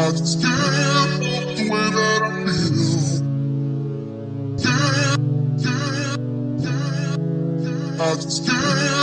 I just can't the way that I feel. Yeah, yeah, yeah. I just can't.